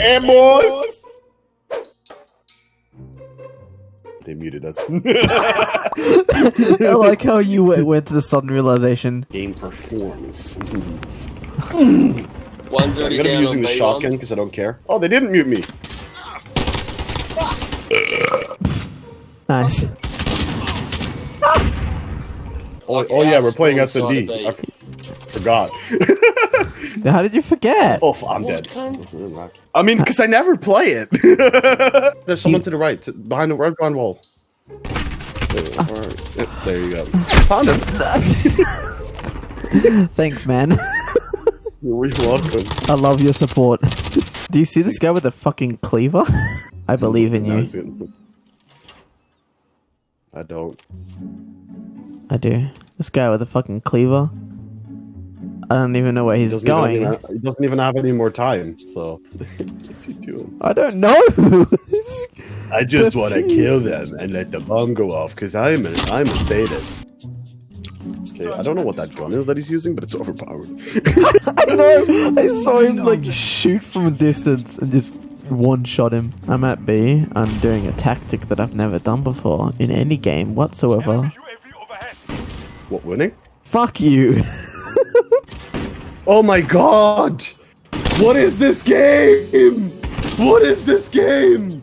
Hey, boys! They muted us. I like how you went, went to the sudden realization. Game performance. One's I'm gonna be using the shotgun because I don't care. Oh, they didn't mute me. Nice. Oh, Okay, oh yeah, we're playing full S and D. side of forgot. How did you forget? oh, f- I'm dead. I mean, because I never play it. There's someone to the right, to, behind the red behind wall. There, alright. Yep, there you go. Found him. Thanks, man. You're welcome. I love your support. Do you see this guy with a fucking cleaver? I believe in you. I don't. I do. This guy with a fucking cleaver. I don't even know where he's Doesn't going. Have, he doesn't even have any more time. So, what's he doing? I don't know. I just want to kill them and let the bomb go off because I'm a, I'm a sadist. Okay, I don't know what that gun is that he's using, but it's overpowered. I know. I saw him like shoot from a distance and just one shot him. I'm at B. I'm doing a tactic that I've never done before in any game whatsoever. what winning? Fuck you. Oh my god! What is this game? What is this game?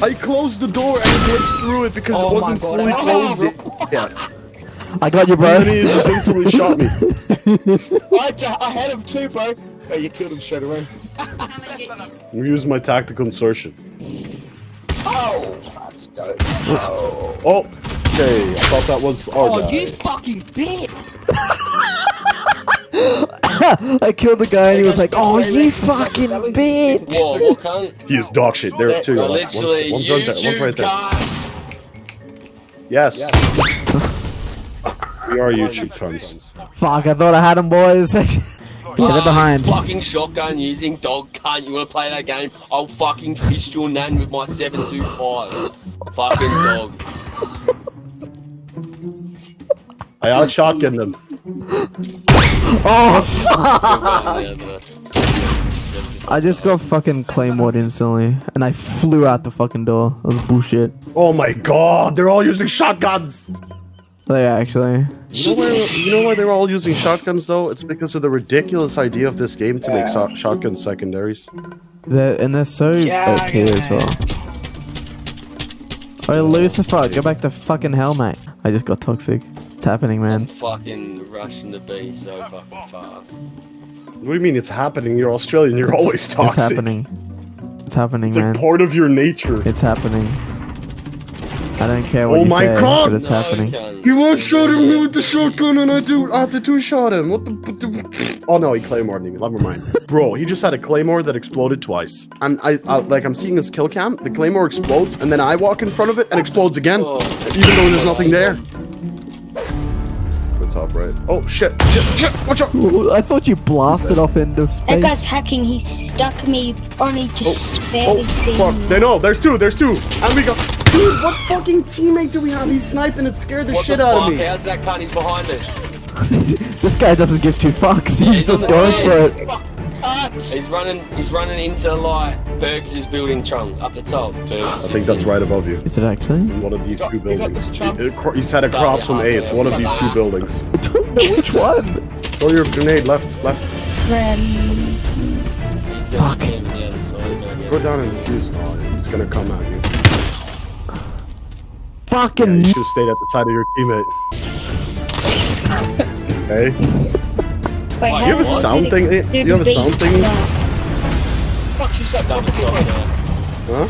I closed the door and it glitched through it because Oh it wasn't God, fully closed. can't Yeah. I got you, And bro. then he just instantly shot me. I, I had him too, bro. Oh, you killed him straight away. I'm using my tactical insertion. Oh, that's dope. Oh, okay. I thought that was our Oh, oh guy. you fucking bitch! I killed the guy and he was like, "Oh, you fucking bitch!" Whoa, what cunt? He is dog shit. There are two. No, One's, one's right there. One's right there. cunt. Yes. we are YouTube cunts. Fuck! I thought I had him, boys. Get it behind. Fucking shotgun using dog cunt. You wanna play that game? I'll fucking fist your nan with my 725. fucking dog. I out shotgun them. Oh, fuck! I just got fucking claymored instantly, and I flew out the fucking door. That was bullshit. Oh my god, they're all using shotguns. They actually. You know, why, you know why they're all using shotguns though? It's because of the ridiculous idea of this game to make so- shotgun secondaries. They're, and they're so Yeah, OP as yeah. well. Oh, Lucifer, go back to fucking hell, mate. I just got toxic. It's happening, I'm man. fucking rushing the B so fucking fast. What do you mean it's happening? You're Australian. You're always talking. It's happening. It's happening, It's man. like part of your nature. It's happening. I don't care what Oh you my say, God! but it's No, happening. cunt. He one shot at me with the shotgun, and I do. I have to two shot him. What the, what the? Oh no, he claymored me. Never mind, bro. He just had a claymore that exploded twice, and I, I like I'm seeing his kill cam. The claymore explodes, and then I walk in front of it and explodes again, Oh. even though there's nothing there. The top right. Oh shit! Shit! Shit! Watch out! Ooh, I thought you blasted off into space. That guy's hacking. He stuck me. Only just barely Oh, oh seeing fuck! me. They know. There's two. There's two, and we go. Dude, what fucking teammate do we have? He's sniping. and it scared the What shit the out fuck? of me. How's that cunt? He's behind us. This guy doesn't give two fucks. Yeah, He's he's just going way. for it. Cuts! He's running. He's running into the light. Bergs' is building trunk up the top. Bergs I think that's right above you. Is it actually? One of these got- two buildings. this chump. He, he- he across from A. It's one of these two buildings. I don't know which one. Throw your grenade left, left. Friend. He's Fuck. stand on the other side, don't you? Go down and defuse. Oh, he's gonna come at you. Yeah, Fucking. you should have stayed at the side of your teammate. hey, Wait, you how have a sound thing? do You have a sound thing? Fuck you, set Double double shot Huh?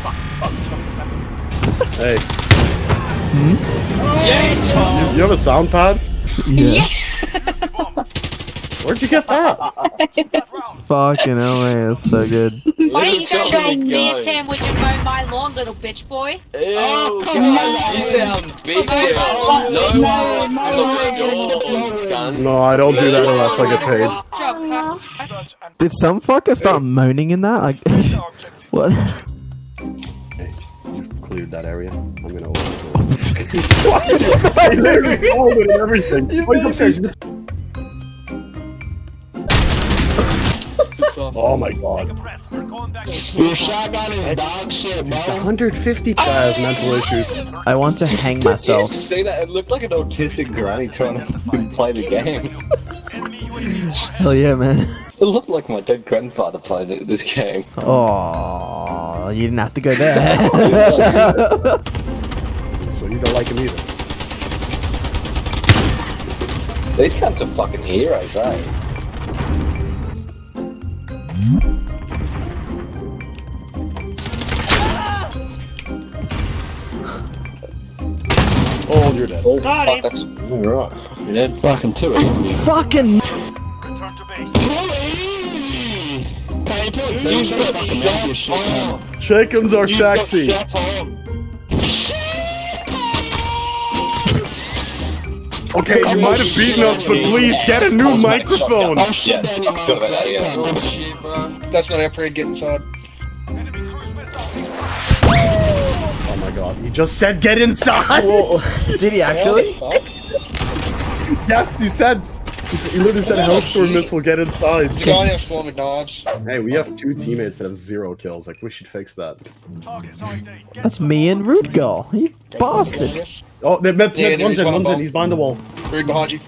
Hey, Yeah, Tom. you have a sound pad? Yeah. Where'd you get that? Fucking hell, man. It's so good. Why don't you go Little try me a sandwich and mow my lawn, little bitch boy? Ew, Oh, guys, come you sound big Okay. girl. No No, no, no, to look at no, no. No, I don't do that unless I get paid. Did some fucker start moaning in that? Like, what? Cleared that area. I'm gonna open it. I literally called it and everything. Off. Oh my god. Your shotgun is dog shit, bro. 150 has mental issues. I want to hang myself. see that? It looked like an autistic granny trying to play the game. Hell yeah, man. It looked like my dead grandfather played it- this game. Oh, you didn't have to go there. So you don't like him either. These cunts are fucking heroes, eh? Oh, you're dead. Oh, fuck, that's alright. You're dead. Fucking two of them. Fucking. Can you put you shut fucking mouth, you shit hole. Shakens are sexy. Shut hole. Okay, you might have beaten us, but please get a new microphone. Oh shit, Yeah, Danny, fuck man, that, suck, yeah. man. Shit, bro. That's not upgrade, get inside. Oh my god, he just said get inside. Did he actually? yes, he said. He literally said Hellstorm missile, get The inside. guy has four with knives. Hey, we have two teammates that have zero kills. Like, we should fix that. That's me and Rude Girl. You bastard. Oh, they met, Yeah, met, there one's in, one one's in. He's behind the wall. Right behind you.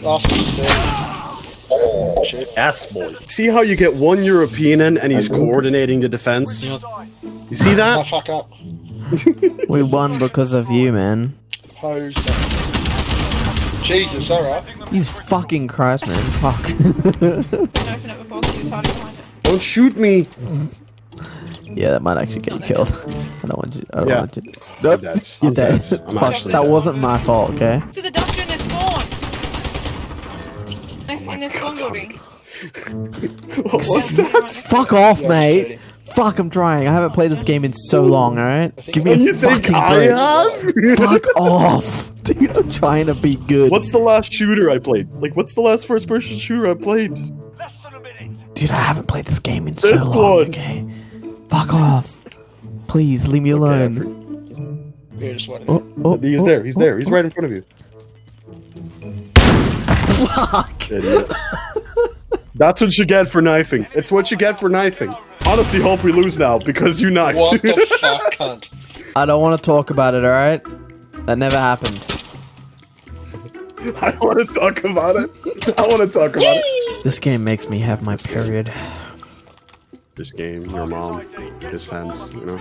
Last one. Oh, Shit. Yes, boys. See how you get one European in and he's coordinating the defense? You see Oh, that? fuck up. We won because of you, man. Hose. Jesus, alright. He's fucking Christ, man. Fuck. Open it before because it's hard to find it. Don't shoot me. yeah, that might actually get you killed. I don't want you. I don't Yeah. want you. I'm Nope. dead. You're dead. dead. I'm Fuck, that dead. wasn't my fault, okay? To the dungeon is spawn. Next in this spawn building. What's that? Fuck off, Yeah, mate. Dirty. Fuck, I'm trying. I haven't played this game in so long, alright? Give me And a you think fucking I break. have? Fuck off. Dude, I'm trying to be good. What's the last shooter I played? Like, what's the last first-person shooter I played? Less than a minute! Dude, I haven't played this game in so This long, one. okay? Fuck off. Please, leave me alone. Yeah, just wait Oh, oh, He's oh, there. He's oh, there. Oh, he's oh. right in front of you. Fuck. That's what you get for knifing. It's what you get for knifing. Honestly, hope we lose now because you knifed. What the fuck, cunt? I don't want to talk about it, alright? That never happened. I want to talk about it. I want to talk about it. This game makes me have my period. This game, your mom, his fans, you know.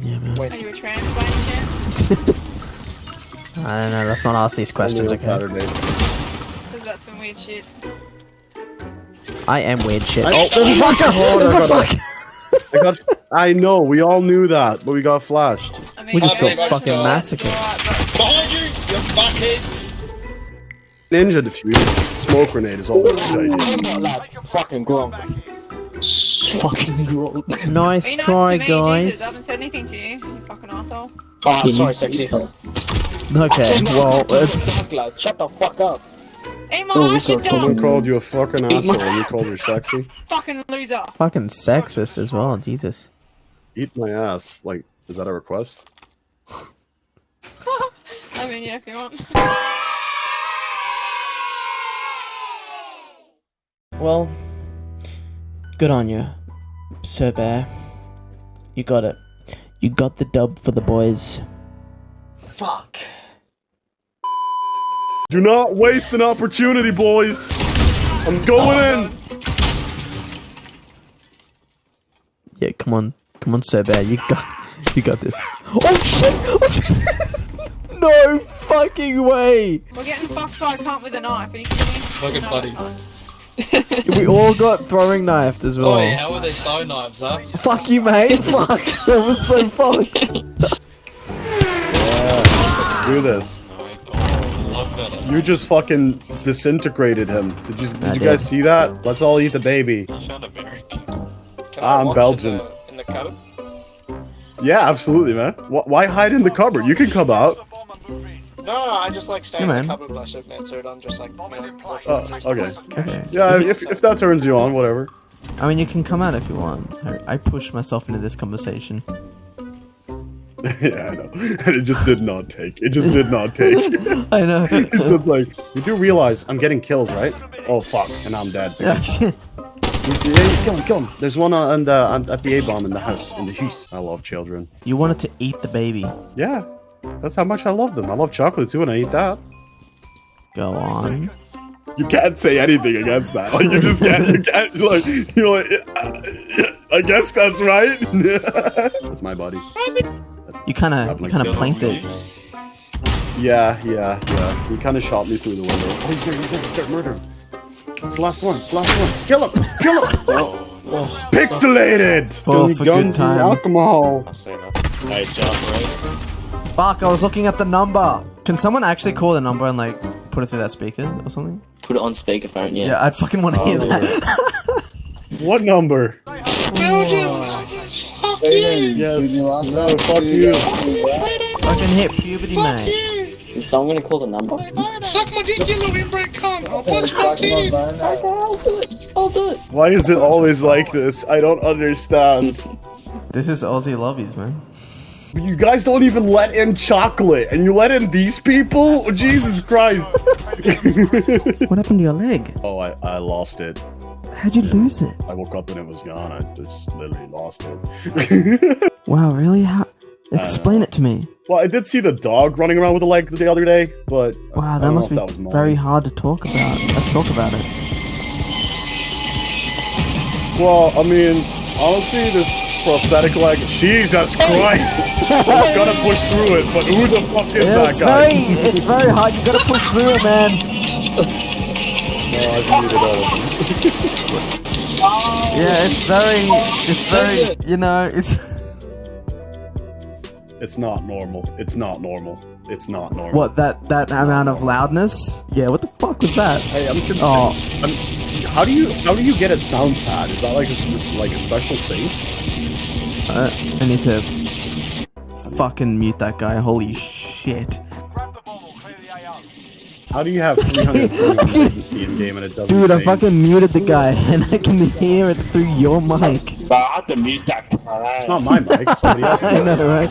Yeah, man. Are you a trans by any chance? I don't know, let's not ask these questions, okay? Saturday. Because that's some weird shit. I am weird shit. I- oh, there's a fucker! Oh, There's a I got fucker! I got. I know. We all knew that, but we got flashed. I mean, We just yeah, got that's fucking massacred. Behind you, you fuckhead! Ninja diffuser, smoke grenade is always a good idea. I'm not like fucking grog. Fucking grog. Nice try, to me, Jesus. I guys. haven't said anything to you, you fucking asshole. Oh, sorry, sexy. Okay, well, it's... Fuck, Shut the fuck up. Eat my Oh, ass, this you dumb Someone called you a fucking asshole and you called her sexy. fucking loser. Fucking sexist as well, Jesus. Eat my ass. Like, is that a request? I mean, yeah, if you want. Well, good on you, Sir Bear. You got it. You got the dub for the boys. Fuck. Do not waste an opportunity, boys. I'm going in. Yeah, come on. Come on, Sir Bear. Eh? You got you got this. Oh shit! Oh, no fucking way! We're getting fucked by a cunt with a knife. Are you kidding me? Fucking bloody. it's. We all got throwing knifed as well. Oh, yeah, how are they stone knives, huh? Fuck you, mate. Fuck. That was so fucked. Do this. Love that. You just fucking disintegrated him. Did you, did I you did. guys see that? Let's all eat the baby. You sound American. Can Ah, I I'm Belgian. In the, in the cupboard? Yeah, absolutely, man. Why hide in the cupboard? You can come out. No, no, I just like stay Yeah, in the cupboard when I sit there, so I'm just like, you Oh, okay. Okay. Yeah, if, if that turns you on, whatever. I mean, you can come out if you want. I, I pushed myself into this conversation. yeah, I know. And it just did not take. It just did not take. I know. It's just like you do realize I'm getting killed, right? Oh fuck, and I'm dead. Yeah, Yeah, yeah, kill him, kill him. There's one uh, on the on, at the A bomb in the house in the house. I love children. you wanted to eat the baby. Yeah, that's how much I love them. I love chocolate too, and I eat that. Go on. You can't say anything against that. Like you just can't. You can't. Like you know. Like, I guess that's right. that's my body. You kind of, you kind of planked it. Yeah, yeah, yeah. He kind of shot me through the window. Oh, he's there. He's there. Start murdering. It's the last one. It's the last one. Kill him. Kill him. oh. Pixelated. Oh, Don't for guns good and time. Alcohol. I see that. Hey, jump, right? Fuck! I was looking at the number. Can someone actually call the number and like put it through that speaker or something? Put it on speakerphone, yeah. Yeah, I'd fucking want to hear oh, that. What number? Belgians! Fuck you! Yes. No, fuck you. fucking hit puberty, Fuck mate. you! Is someone gonna call the number? Suck my dick, you little inbred cunt! I'll punch my teeth! Okay, I'll do it. I'll do it. Why is it always like this? I don't understand. This is Aussie lobbies, man. You guys don't even let in chocolate, and you let in these people? Oh, Jesus Christ. What happened to your leg? oh, I, I lost it. How'd you lose it? I woke up and it was gone. I just literally lost it. Wow, really? How? Explain it to me. well, I did see the dog running around with a leg the other day, but Wow, that must be that very hard to talk about. Let's talk about it. Well, I mean, honestly, this prosthetic leg. Jesus Christ! I'm gonna push through it, but who the fuck is Yeah, that it's guy? very, it's very hard. You gotta push through it, man. No, I've muted all of them. Yeah, it's very, it's very, you know, it's. It's not normal. It's not normal. It's not normal. What that that amount of loudness? Yeah, what the fuck was that? Hey, I'm confused. Oh. I'm, how do you how do you get a sound pad? Is that like a like a special thing? Uh, I need to fucking mute that guy. Holy shit, How do you have 300 latency in game and it doesn't? dude! I change? fucking muted the guy, and I can hear it through your mic. But I have to mute that. It's not my mic. I know, right?